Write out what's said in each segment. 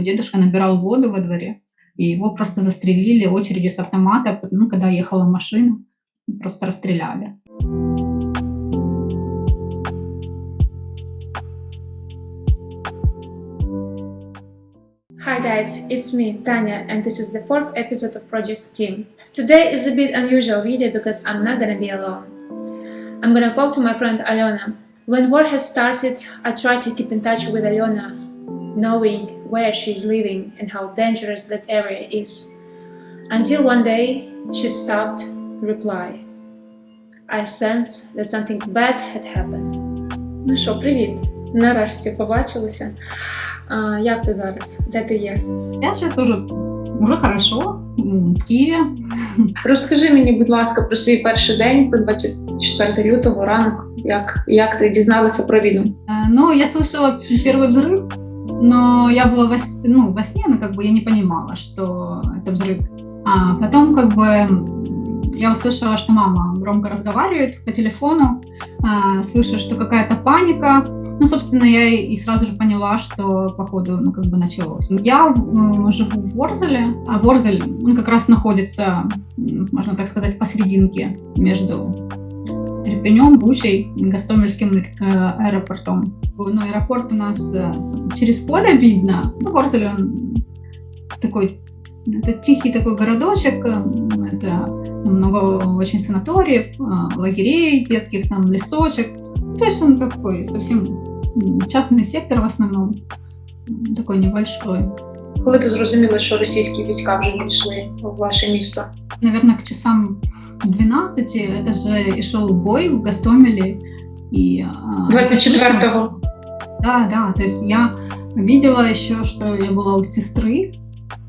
дедушка набирал воду во дворе, и его просто застрелили очередью с автомата, ну, когда ехала машина, просто расстреляли. Hi guys, it's me, Tanya, and this is the fourth episode of Project Team. Today is a bit unusual video because I'm not gonna be alone. I'm gonna talk to my friend Alona. When war has started, I try to keep in touch with Alona, knowing where she's living and how dangerous that area is. Until one day, she stopped, reply. I sense that something bad had happened. Ну що, привіт! Нарешті побачилися. А, як ти зараз? Де ти є? Я сейчас уже, уже хорошо, м, в Киеве. Розкажи мені, будь ласка, про свій перший день, про 24 лютого, ранок. Як, як ти дізналася про війну? Э, Ну, я слышала первый взрыв, Но я была во, ну, во сне, но как бы я не понимала, что это взрыв. А потом как бы я услышала, что мама громко разговаривает по телефону, а, слышу, что какая-то паника. Ну, собственно, я и сразу же поняла, что, походу, ну, как бы началось. Я м, живу в Ворзеле, а Ворзель, он как раз находится, можно так сказать, посерединке между Ирпенем, Бучей, Гастомельским э, аэропортом. Ну, аэропорт у нас э, через поле видно. Ну, Ворзель, он такой, это тихий такой городочек, э, это много очень санаториев, э, лагерей детских, там лесочек. Ну, То есть он такой совсем м, частный сектор в основном, м, такой небольшой. Коли ти зрозуміла, що російські війська вже зайшли в ваше місто? Наверное, к часам 12 это же и шел бой в Гастомеле. И, а, слышно- 24-го. Да, да, то есть я видела еще, что я была у сестры,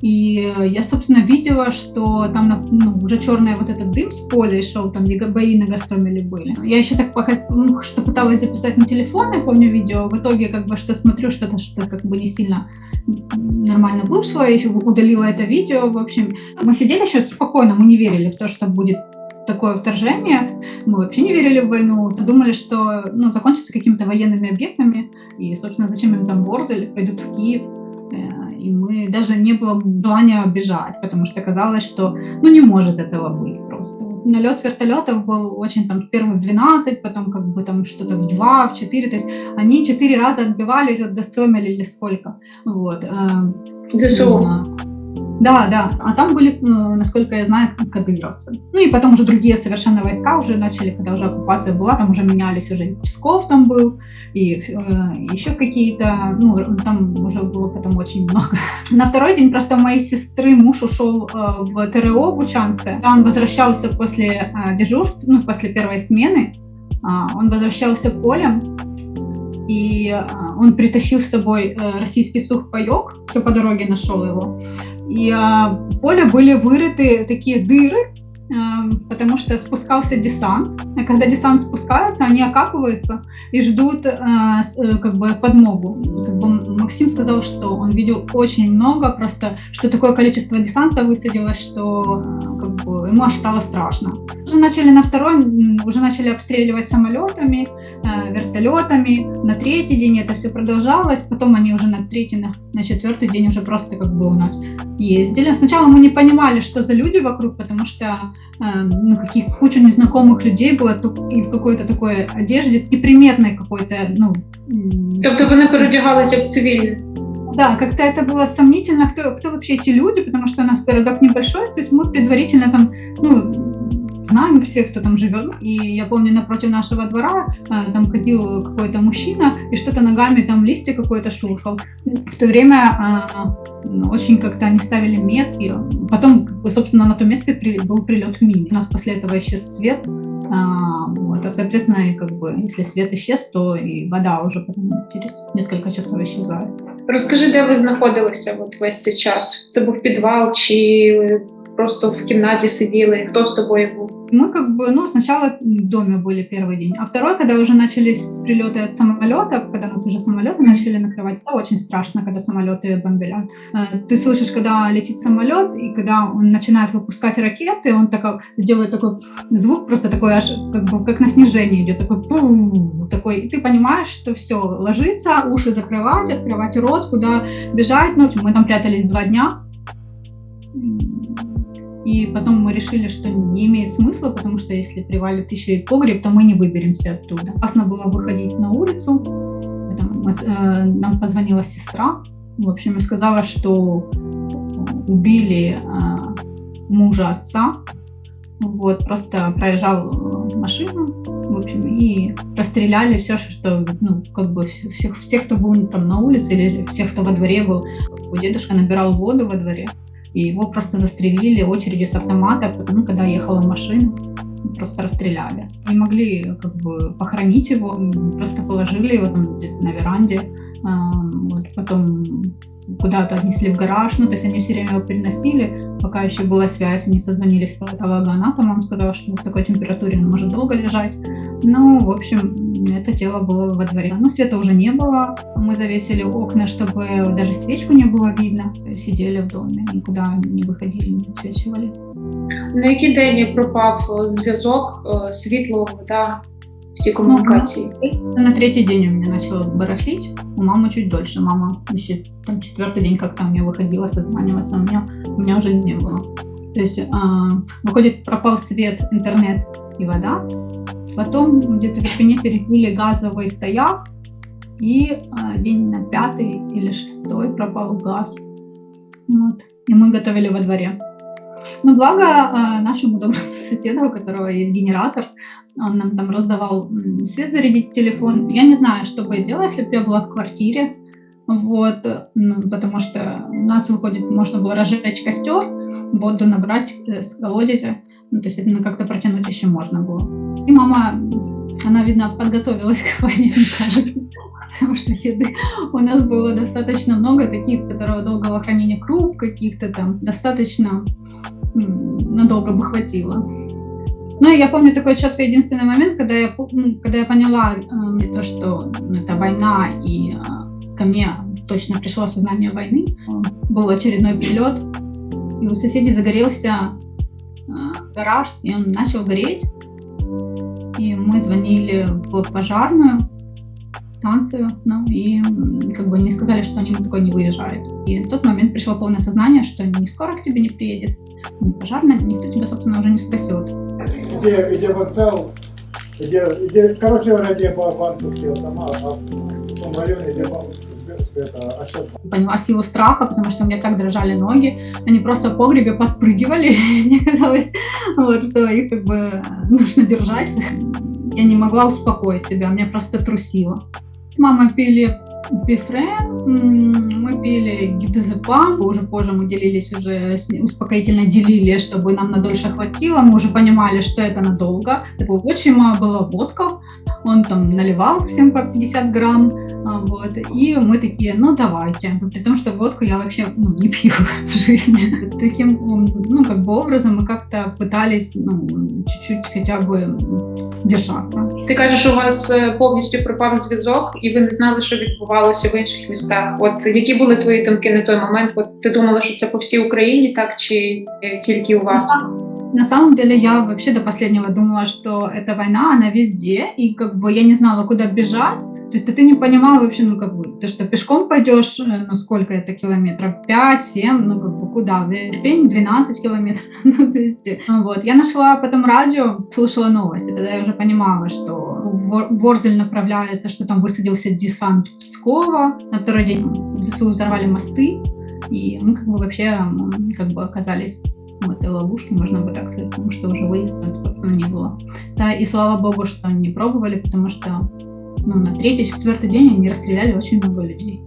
и я, собственно, видела, что там ну, уже черный вот этот дым с поля шел, там бои на Гастомеле были. Я еще так ну, что пыталась записать на телефон, я помню видео, в итоге как бы что смотрю, что-то что как бы не сильно нормально вышло, я еще удалила это видео, в общем. Мы сидели еще спокойно, мы не верили в то, что будет такое вторжение, мы вообще не верили в войну, думали, что ну, закончится какими-то военными объектами, и, собственно, зачем им там Ворзель, пойдут в Киев. Э, И мы даже не было желания бежать, потому что казалось, что ну не может этого быть просто. Налет вертолетов был очень там первый в 12, потом как бы там что-то в 2, в 4, то есть они четыре раза отбивали Гастомель или сколько. Вот. э, ЗСУ. Да. Да. А там были, ну, насколько я знаю, кадыровцы. Ну и потом уже другие совершенно войска уже начали, когда уже оккупация была, там уже менялись уже и Псков там был, и э, еще какие-то, ну, там уже было потом очень много. На второй день просто моей сестры муж ушел э, в ТРО Бучанское. Он возвращался после э, дежурств, ну, после первой смены, а, он возвращался полем, и а, он притащил с собой э, российский сухпайок, кто по дороге нашел его. И а, в поле были вырыты такие дыры, а, потому что спускался десант. И когда десант спускается, они окапываются и ждут а, э, как бы подмогу. Как бы Максим сказал, что он видел очень много, просто что такое количество десанта высадилось, что а, как бы, ему аж стало страшно. Уже начали на второй, уже начали обстреливать самолетами, э, вертолетами. На третий день это все продолжалось, потом они уже на третий, на, четвертый день уже просто как бы у нас ездили. Сначала мы не понимали, что за люди вокруг, потому что э, ну, каких кучу незнакомых людей было и в какой-то такой одежде, неприметной какой-то, ну... Тобто вони переодягалися в цивільне. Да, как-то это было сомнительно, кто, кто вообще эти люди, потому что у нас городок небольшой, то есть мы предварительно там, ну, знаем всех, кто там живет. И я помню, напротив нашего двора э, там ходил какой-то мужчина и что-то ногами там листья какой-то шуршал. В то время э, ну, очень как-то они ставили метки. Потом, собственно, на том месте при- был прилет мин. У нас после этого исчез свет. А, вот, а соответственно, и как бы, если свет исчез, то и вода уже потом через несколько часов исчезает. Розкажи, де ви знаходилися от весь цей час? Це був підвал чи просто в кімнаті сиділи? Хто з тобою був? Мы как бы, ну, сначала в доме были первый день, а второй, когда уже начались прилеты от самолетов, когда нас уже самолеты начали накрывать, это очень страшно, когда самолеты бомбят. Э, ты слышишь, когда летит самолет, и когда он начинает выпускать ракеты, он так, делает такой звук, просто такой аж, как бы, как на снижение идет, такой, такой, и ты понимаешь, что все, ложится, уши закрывать, открывать рот, куда бежать, ну, мы там прятались два дня, и потом мы решили, что не имеет смысла, потому что если привалит еще и погреб, то мы не выберемся оттуда. Опасно было выходить на улицу. Э, нам позвонила сестра, в общем, и сказала, что убили э, мужа отца. Вот, просто проезжал э, машину, в общем, и расстреляли все, что, ну, как бы всех, всех, кто был там на улице, или всех, кто во дворе был. Дедушка набирал воду во дворе, и его просто застрелили очередью с автомата, потому когда ехала машина, просто расстреляли. Не могли как бы похоронить его, просто положили его там на веранде, вот, потом куда-то отнесли в гараж, ну, то есть они все время его переносили, пока еще была связь, они созвонились с патологоанатомом, он сказал, что в такой температуре он может долго лежать. Ну, в общем, это тело было во дворе. Но света уже не было, мы завесили окна, чтобы даже свечку не было видно, сидели в доме, никуда не выходили, не отсвечивали. На який день пропав зв'язок, світло, вода, все коммуникации. Ну, на третий день у меня начало барахлить, у мамы чуть дольше. Мама еще там четвертый день как-то меня выходила созваниваться, у меня, у меня уже не было. То есть, э, выходит, пропал свет, интернет и вода. Потом где-то в Ирпене перекрыли газовый стояк, и э, день на пятый или шестой пропал газ. Вот. И мы готовили во дворе. Но благо э, нашему доброму соседу, у которого есть генератор, он нам там раздавал свет зарядить телефон. Я не знаю, что бы я делала, если бы я была в квартире. Вот, ну, потому что у нас выходит, можно было разжечь костер, воду набрать э, с колодезя, ну, то есть это ну, как-то протянуть еще можно было. И мама, она, видно, подготовилась к войне, мне кажется, потому что еды у нас было достаточно много, таких, которого долгого хранения круп каких-то там, достаточно надолго бы хватило. Ну, я помню такой четкий единственный момент, когда я, ну, когда я поняла э, то, что это война, и э, ко мне точно пришло сознание войны. Был очередной прилет, и у соседей загорелся э, гараж, и он начал гореть. И мы звонили в пожарную станцию, ну, и как бы не сказали, что они на такой не выезжают. И в тот момент пришло полное сознание, что не скоро к тебе не приедет, не пожарная, никто тебя, собственно, уже не спасет где, где вокзал, где, где, короче где банковские дома, а в Поняла силу страха, потому что у меня так дрожали ноги. Они просто в погребе подпрыгивали. Мне казалось, вот, что их как бы нужно держать. Я не могла успокоить себя, меня просто трусило. Мама пили Бифрен, мы пили гидозепам, уже позже мы делились уже, успокоительно делили, чтобы нам надольше хватило, мы уже понимали, что это надолго. Такого отчима была водка, он там наливал всем по 50 грамм, а, вот, и мы такие, ну давайте, при том, что водку я вообще ну, не пью в жизни. Таким, ну, как бы образом мы как-то пытались, ну, чуть-чуть хотя бы держаться. Ти кажеш, у вас э, повністю пропав зв'язок, і ви не знали, що відбувалося в інших містах. От які були твої думки на той момент? От ти думала, що це по всій Україні, так чи тільки у вас? На самом деле я вообще до последнего думала, что эта война, она везде, и как бы я не знала, куда бежать. То есть ты не понимала вообще, ну как бы, ты что, пешком пойдешь, э, ну сколько это километров? 5, 7, ну как бы куда? В Ирпень 12 километров. ну то есть, ну, вот. Я нашла потом радио, слушала новости, тогда я уже понимала, что в Ворзель направляется, что там высадился десант Пскова. На второй день ЗСУ взорвали мосты, и мы как бы вообще как бы оказались в этой ловушке, можно бы так сказать, потому что уже выезда, собственно, не было. Да, и слава богу, что не пробовали, потому что ну, на третий, четвертый день они розстріляли очень много людей.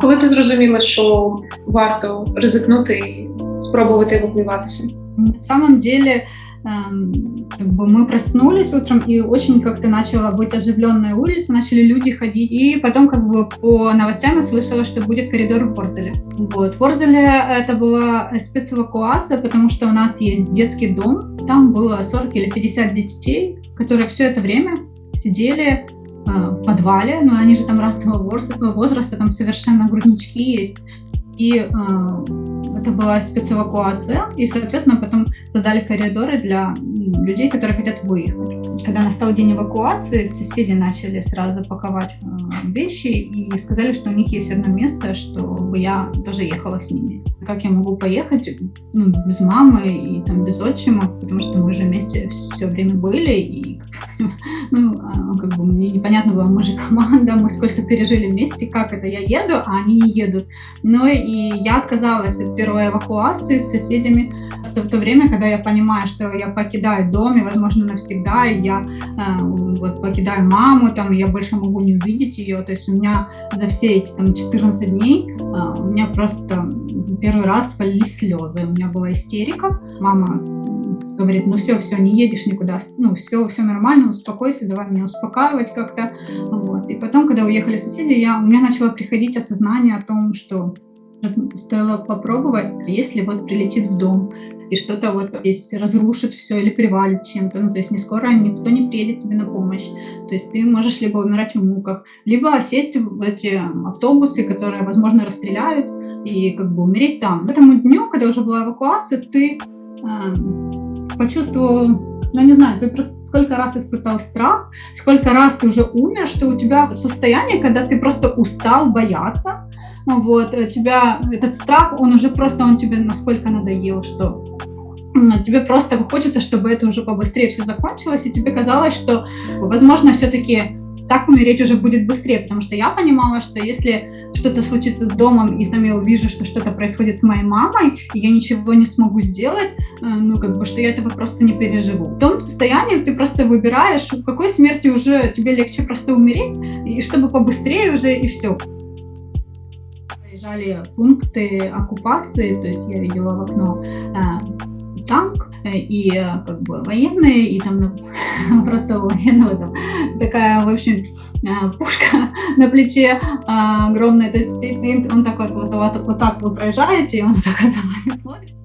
Коли ти зрозуміла, що варто ризикнути і спробувати евакуюватися? На самом деле эм, как бы мы проснулись утром, и очень как-то начала быть оживленная улица, начали люди ходить, и потом как бы по новостям я слышала, что будет коридор в Ворзеле. Вот. В Ворзеле это была спецэвакуация, потому что у нас есть детский дом, там было 40 или 50 детей, которые все это время сидели э, в подвале, но они же там разного возраста, там совершенно груднички есть, и э, это была спецэвакуация, и, соответственно, потом создали коридоры для людей, которые хотят выехать. Когда настал день эвакуации, соседи начали сразу паковать э, вещи и сказали, что у них есть одно место, чтобы я тоже ехала с ними. Как я могу поехать ну, без мамы и там, без отчима, потому что мы же вместе все время были, и мне непонятно было, мы же команда, мы сколько пережили вместе, как это, я еду, а они не едут. Но и я отказалась от первой эвакуации с соседями в то время, когда я понимаю, что я покидаю дом, и, возможно, навсегда, и я э, вот покидаю маму, там, я больше могу не увидеть ее, то есть у меня за все эти там 14 дней э, у меня просто первый раз полились слезы, у меня была истерика, мама говорит, ну все, все, не едешь никуда, ну все, все нормально, успокойся, давай меня успокаивать как-то. Вот. И потом, когда уехали соседи, я, у меня начало приходить осознание о том, что стоило попробовать, если вот прилетит в дом и что-то вот здесь разрушит все или привалит чем-то, ну то есть не скоро никто не приедет тебе на помощь, то есть ты можешь либо умирать в муках, либо сесть в эти автобусы, которые, возможно, расстреляют и как бы умереть там. К этому дню, когда уже была эвакуация, ты э, почувствовал ну, не знаю, ты просто сколько раз испытал страх, сколько раз ты уже умер, что у тебя состояние, когда ты просто устал бояться, вот, э, тебя, этот страх, он уже просто, он тебе насколько надоел, что тебе просто хочется, чтобы это уже побыстрее все закончилось, и тебе казалось, что, возможно, все-таки так умереть уже будет быстрее, потому что я понимала, что если что-то случится с домом, и там я увижу, что что-то происходит с моей мамой, и я ничего не смогу сделать, э, ну, как бы, что я этого просто не переживу. В том состоянии ты просто выбираешь, в какой смерти уже тебе легче просто умереть, и чтобы побыстрее уже, и все проезжали пункты оккупации, то есть я видела в окно э, танк э, и э, как бы военные, и там просто у военного там такая, в общем, э, пушка на плече огромная, то есть он такой вот, вот, вот, вот так вы проезжаете, и он так за вами смотрит.